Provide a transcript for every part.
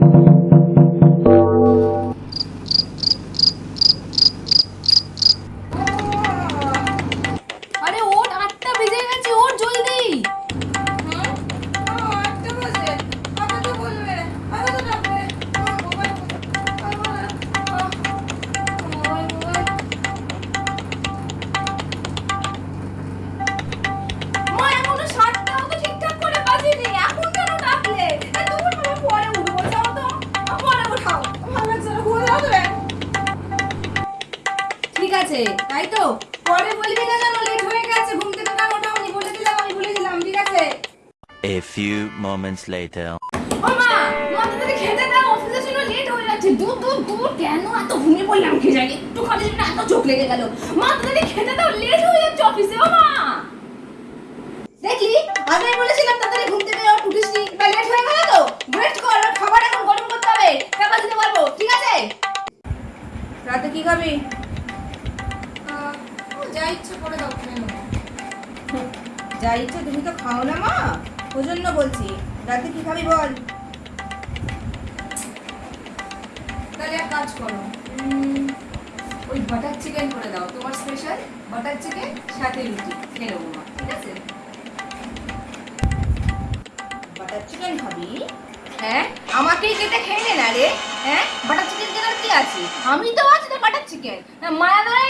আরে A few moments later. ও মা মা খেতে দাও অফিসে ছিল লেট হয়ে যাচ্ছে। দূর দূর দূর কেন এত ঘুমিয়ে পড়লাম কি জানি? একটু খালি জন্য এত চোখ লেগে গেল। মা তাড়াতাড়ি খেতে দাও লেট হয়ে যাচ্ছে অফিসে ও দেখলি? আগে বলেছিলাম তাড়াতাড়ি ঘুম থেকে উঠিসনি বা লেট হয়ে গেল তো? ওয়েট কর খাবার এখন গরম করতে হবে। টাকা দিতে পারব ঠিক আছে? রাতে কি খাবি? যা ইচ্ছে করে দাও খেয়ে যা ইচ্ছে তুমি তো খাও না মা। ওই জন্য বলছি রাতে কি খাবি বল? তাহলে এক কাজ করো ওই বাটার চিকেন করে দাও তোমার স্পেশাল বাটার চিকেন সাথে রুটি খেয়ে নেব মা ঠিক আছে? বাটার চিকেন খাবি? হ্যাঁ আমাকেই কেটে খেয়ে নে না রে হ্যাঁ? বাটার চিকেন কেনার কি আছে? আমি তো আছি না বাটার চিকেন মায়া ধরাই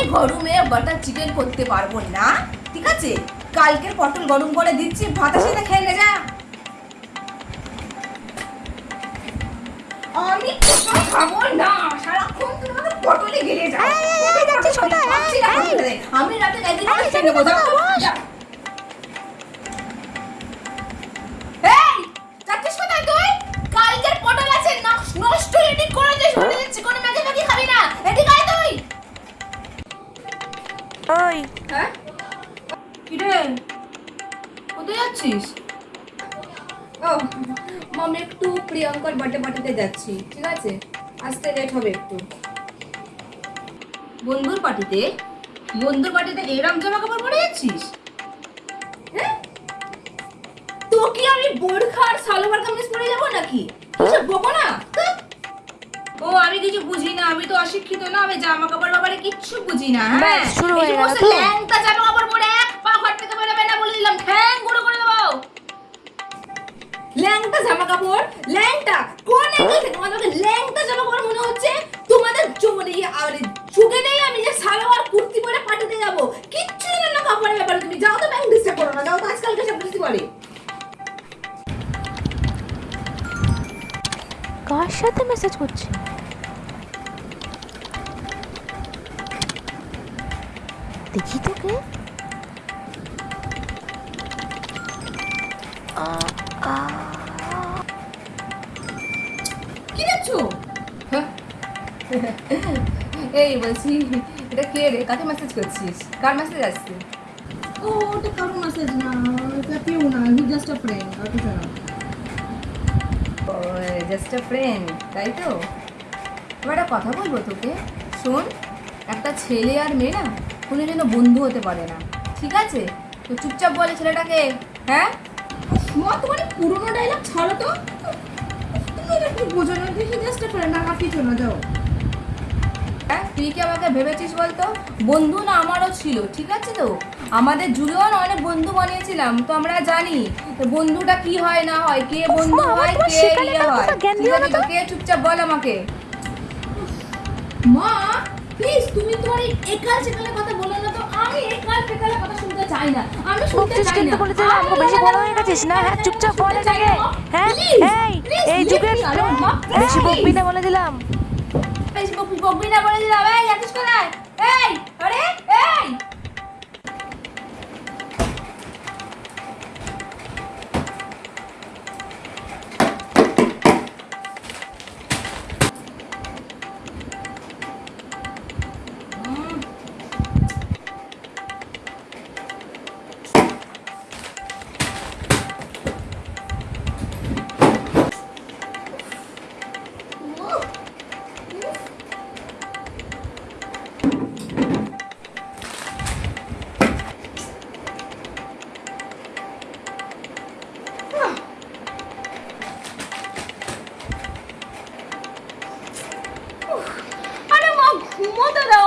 আমি গরমে বাটার চিকেন করতে পারব না ঠিক আছে? কালকের পটল গরম করে দিচ্ছি ভাতের সাথে খেয়ে নে যা। আমি পটল খাব না সারাক্ষণ তুমি পটলে গেলে যাও। আমি রাতে একদিন খেয়ে নেব যাচ্ছিস ও মাম একটু প্রিয়ঙ্কার বার্থডে পার্টিতে যাচ্ছি ঠিক আছে? আসতে লেট হবে একটু। বন্ধুর পার্টিতে? বন্ধুর পার্টিতে এরম জামা কাপড় পরে যাচ্ছিস হ্যাঁ? তো কি আমি বোরখা আর সালোয়ার কামিজ পরে যাব নাকি? কিছু বকো না? ও আমি কিছু বুঝি না আমি তো অশিক্ষিত না আমি জামা কাপড় ব্যাপারে কিচ্ছু বুঝি না হ্যাঁ? শুরু হয়ে গেল। তো? ল্যাংটা জামা কাপড় পরে এক পা থেকে বেরোবে না বলে দিলাম। ঠ্যাং গুঁড়ো ল্যাংটা জামা কাপড় ল্যাংটা? কোন অ্যাঙ্গেল থেকে? তোমাদেরকে ল্যাংটা জামা কাপড় মনে হচ্ছে? তোমাদের আর চোখে নেই আমি যে সালোয়ার কুর্তি পরে পাঠাতে যাব। কিচ্ছু জানো না কাপড়ের ব্যাপারে তুমি। যাও তো ব্যাংক ডিস্টার্ব করো না যাও তো আজকালকে সব কিছু করে কার সাথে মেসেজ করছে? দেখি তোকে। কি দেখছ? হ্যাঁ? এই বলছি এটা কে রে? কাকে মেসেজ করছিস? কার মেসেজ আসছে? ও ওটা কারও মেসেজ না এটা কেউ না হি জাস্ট আ ফ্রেন্ড আর কিছু না। ও জাস্ট আ ফ্রেন্ড তাই তো? এবার একটা কথা বলব তোকে। শোন একটা ছেলে আর মেয়ে না কোনো যেন বন্ধু হতে পারে না। ঠিক আছে? তো চুপচাপ বলে ছেলেটাকে হ্যাঁ? মা তোমার পুরোনো ডায়লগ ছাড়ো তো। তুমি এটা কি বোঝো না হি জাস্ট আ ফ্রেন্ড আর কিছু না যাও। হ্যাঁ তুই কি আমাকে ভেবেছিস বলতো? বন্ধু না আমারও ছিল ঠিক আছে তো? আমাদের জুড়েও অনেক বন্ধু বানিয়েছিলাম তো আমরা জানি বন্ধুটা কি হয় না হয় কে বন্ধু হয় কে ইয়ে হয়। ঠিক আছে তো। তো। কে চুপচাপ বল আমাকে। মা প্লিজ তুমি তোমার এই একাল সেকালের কথা বলো না তো আমি একাল ফেকালের কথা শুনতে চাই না। আমি শুনতে চাই না। বলে আমাকে বেশি বড় হয়ে গেছিস না? হ্যাঁ চুপচাপ বল এটাকে হ্যাঁ এই এই যুগের বেশি বকবি না বলে দিলাম। এই বকবি বকবি না বলে দিলাম। এই যাচ্ছিস কোথায়? এই আরে এই!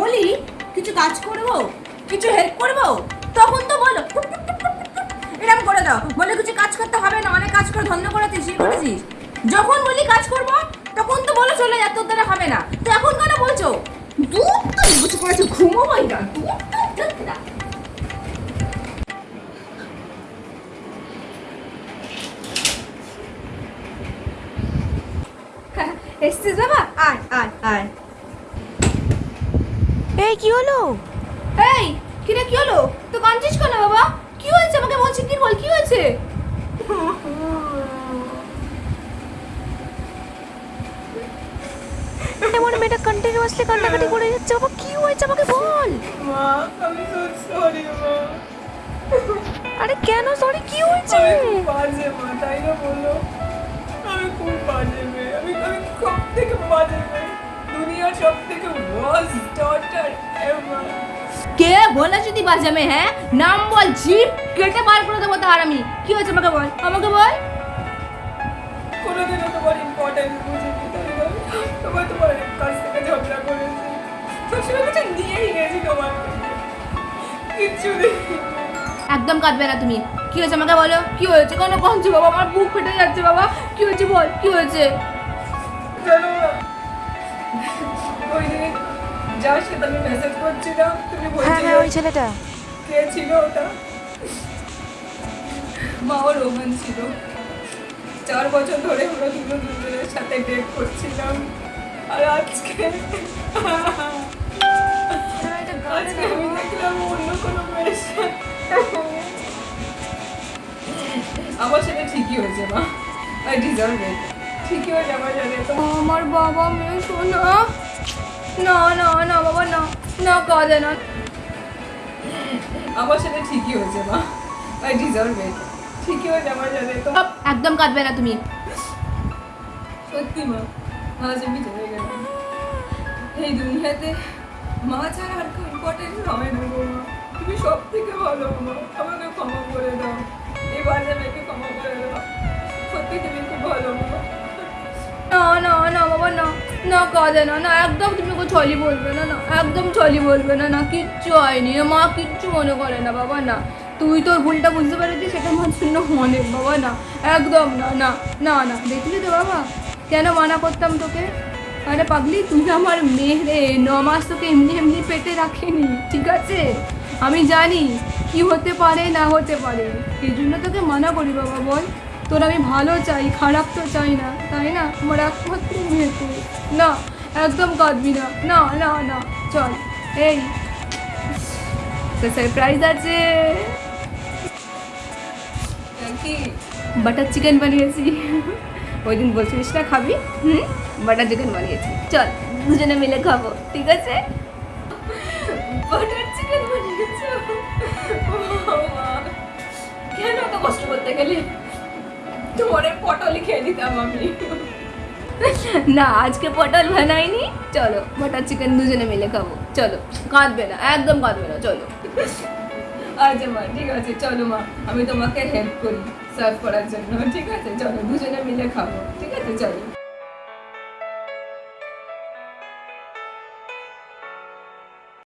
বলি, কিছু কাজ করব, কিছু হেল্প করব, তখন তো বলো এরকম করে দাও। বলে কিছু কাজ করতে হবে না, অনেক কাজ করে ধন্য করেছিস ইয়ে করেছিস যখন বলি কাজ করব, তখন তো বলো চলে যা তোর দ্বারা হবে না। তো এখন কেন বলছো? দুধ তো না না এসছিস বাবা? আয় আয় আয়। কি হলো? এই কিরে কি হলো? তো কাঁদছিস কেন বাবা? কি হয়েছে? আমাকে বলছি কি? বল কি হয়েছে? এমন মেয়েটা কন্টিনিউয়াসলি কান্নাকাটি করে যাচ্ছে। বাবা কি হয়েছে? আমাকে বল। মা আমি তো সরি মা। আরে কেন? সরি কি হয়েছে? আমি খুব বাজে মা তাই না বলল? আমি খুব বাজে মেয়ে। আমি আমি সব থেকে বাজে মেয়ে? সব থেকে ওয়ার্স্ট ডটার এভার কে বলে যদি বাজামে হ্যাঁ? নাম বল জিপ কেটে বার করে দেবো তার আমি। কি হয়েছে আমাকে বল আমাকে বল। কোনোদিনও তোমার ইম্পর্টেন্স বুঝিনি তোমার তোমার কাছ থেকে ঝগড়া করেছি। সবসময় কিছু নিয়েই গেছি তোমার কিচ্ছু একদম কাঁদবে না তুমি। কি হয়েছে আমাকে বলো কি হয়েছে? কোনো কমছে বাবা? আমার বুক ফেটে যাচ্ছে বাবা। কি হয়েছে বল কি হয়েছে? জানো ওই দিন যার সাথে আমি মেসেজ করছিলাম তুমি হ্যাঁ হ্যাঁ ওই ছেলেটা। কে ছিল ওটা? মা ও রোমান ছিল। চার বছর ধরে আমরা দুজনের সাথে ডেট করছিলাম। আর আজকে আজকে আমি দেখলাম অন্য কোনো মেয়ের আমার সাথে ঠিকই হয়েছে মা। আই ডিজার্ভ ইট ঠিকই হয়েছে আমার সাথে। আমার বাবা মেয়ে শোনা। না না না বাবা না। না আমার সাথে ঠিকই হয়েছে মা। আই ডিজার্ভ ইট ঠিকই হয়েছে আমার সাথে তো। একদম কাঁদবে না তুমি। সত্যি মা। আজ আমি জেনে গেলাম। এই দুনিয়াতে মা ছাড়া আর কেউ ইম্পর্টেন্ট হবে না গো মা। তুমি সব থেকে ভালো মা। আমাকে ক্ষমা করে দাও। এই বাজে ক্ষমা করে দাও। সত্যি তুমি খুব ভালো মা। না না না না। না কাঁদে না না, একদম তুমি ওকে ছলি বলবে না না, একদম ছলি বলবে না না, কিচ্ছু হয়নি। মা কিচ্ছু মনে করে না, বাবা, না। তুই তোর ভুলটা বুঝতে পেরেছিস সেটা আমার জন্য অনেক বাবা, না। একদম না না না না। দেখলি তো, বাবা? কেন মানা করতাম তোকে? আরে পাগলি, তুই আমার মেয়ে ন মাস তোকে এমনি এমনি পেটে রাখিনি, ঠিক আছে? আমি জানি কি হতে পারে, না হতে পারে। এই জন্য তোকে মানা করি, বাবা, বল। তোর আমি ভালো চাই খারাপ তো চাই না তাই না? আমার একমাত্র মেয়ে তুই। না একদম কাঁদবি না। না না না চল এই। সারপ্রাইজ আছে। বাটার চিকেন বানিয়েছি। ওই দিন বলছিলিস না খাবি? হুম? বাটার চিকেন বানিয়েছি। চল দুজনে মিলে খাব ঠিক আছে? বাটার চিকেন বানিয়েছো? কেন এত কষ্ট করতে গেলে? তোমার পটল খেয়ে দিতাম আমি। না আজকে পটল বানাইনি। চলো বাটার চিকেন দুজনে মিলে খাব। চলো কাঁদবে না একদম কাঁদবে না চলো। আচ্ছা মা ঠিক আছে চলো মা আমি তোমাকে হেল্প করি সার্ভ করার জন্য। ঠিক আছে চলো দুজনে মিলে খাব। ঠিক আছে চলো।